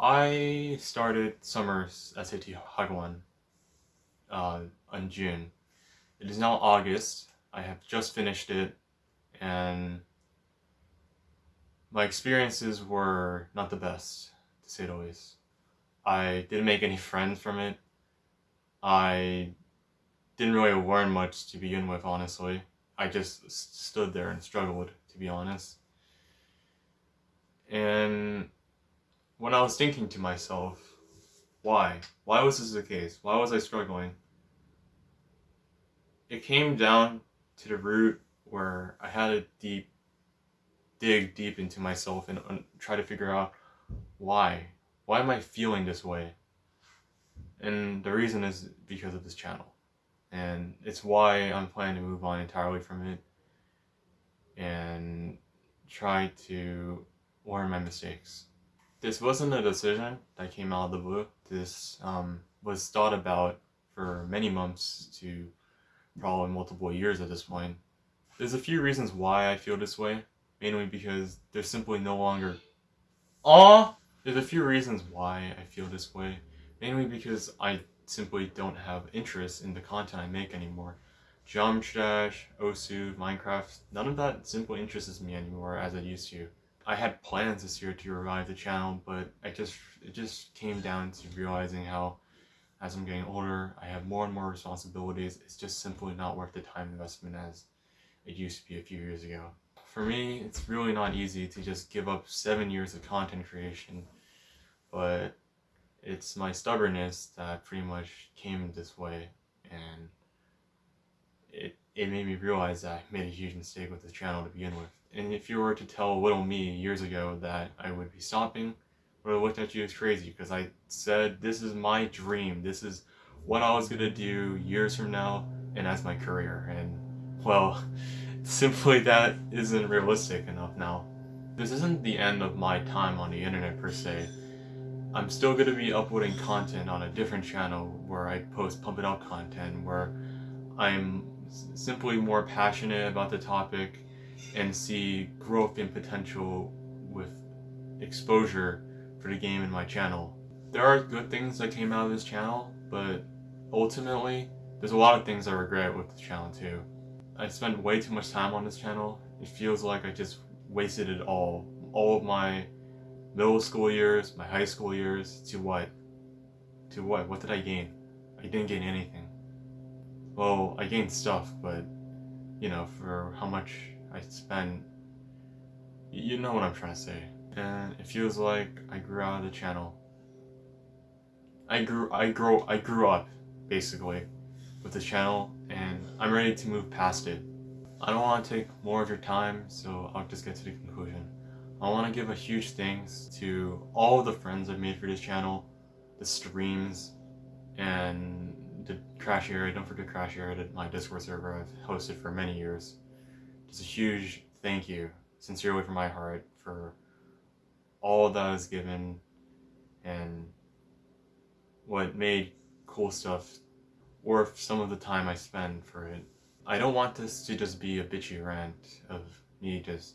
I started summer SAT Hagwon uh, in June. It is now August. I have just finished it and my experiences were not the best, to say the least. I didn't make any friends from it. I didn't really learn much to begin with, honestly. I just stood there and struggled, to be honest. And when I was thinking to myself, why? Why was this the case? Why was I struggling? It came down to the root where I had to deep dig deep into myself and, try to figure out why. Why am I feeling this way? And the reason is because of this channel. And it's why I'm planning to move on entirely from it and try to learn my mistakes. This wasn't a decision that came out of the blue. This um, was thought about for many months to probably multiple years at this point. There's a few reasons why I feel this way, mainly because there's simply no longer... Aw! There's a few reasons why I feel this way, mainly because I simply don't have interest in the content I make anymore. Dash, Osu, Minecraft, none of that simply interests me anymore as it used to. I had plans this year to revive the channel, but I just it just came down to realizing how as I'm getting older, I have more and more responsibilities. It's just simply not worth the time investment as it used to be a few years ago. For me, it's really not easy to just give up seven years of content creation, but it's my stubbornness that pretty much came this way, and it, it made me realize I made a huge mistake with this channel to begin with. And if you were to tell little me years ago that I would be stopping, I would have looked at you as crazy because I said this is my dream. This is what I was going to do years from now and as my career. And well, simply that isn't realistic enough now. This isn't the end of my time on the internet per se. I'm still going to be uploading content on a different channel where I post pump it up content where I'm simply more passionate about the topic and see growth and potential with exposure for the game in my channel. There are good things that came out of this channel, but ultimately, there's a lot of things I regret with the channel too. I spent way too much time on this channel. It feels like I just wasted it all. All of my middle school years, my high school years, to what? To what? What did I gain? I didn't gain anything. Well, I gained stuff, but, you know, for how much I spent, you know what I'm trying to say. And it feels like I grew out of the channel. I grew, I grow, I grew up, basically, with the channel, and I'm ready to move past it. I don't want to take more of your time, so I'll just get to the conclusion. I want to give a huge thanks to all the friends I've made for this channel, the streams, and the Crash Area. Don't forget Crash Area, my Discord server I've hosted for many years. Just a huge thank you, sincerely from my heart, for all that was given and what made cool stuff worth some of the time I spend for it. I don't want this to just be a bitchy rant of me just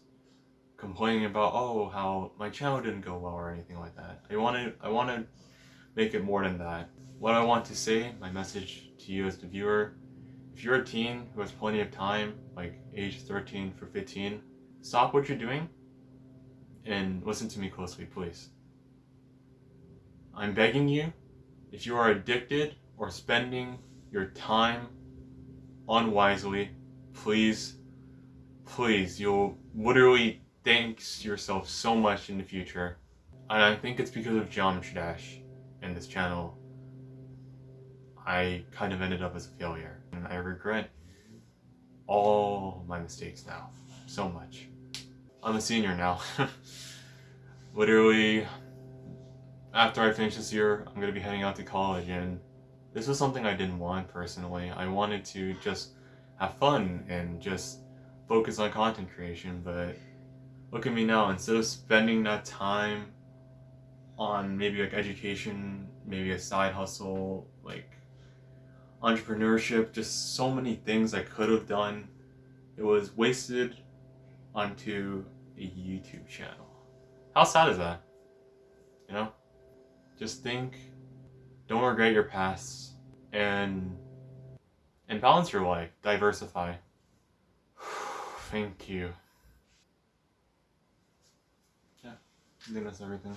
complaining about oh how my channel didn't go well or anything like that. I want to I want to make it more than that. What I want to say, my message to you as the viewer, if you're a teen who has plenty of time, like age 13 for 15, stop what you're doing and listen to me closely, please. I'm begging you, if you are addicted or spending your time unwisely, please, please, you'll literally thank yourself so much in the future. And I think it's because of Geometry Dash and this channel. I kind of ended up as a failure. And I regret all my mistakes now. So much. I'm a senior now. Literally, after I finish this year, I'm going to be heading out to college and this was something I didn't want personally. I wanted to just have fun and just focus on content creation, but look at me now. Instead of spending that time on maybe like education, maybe a side hustle, like entrepreneurship, just so many things I could have done. It was wasted onto a YouTube channel. How sad is that? You know? Just think, don't regret your past, and and balance your life, diversify. Thank you. Yeah, I think that's everything.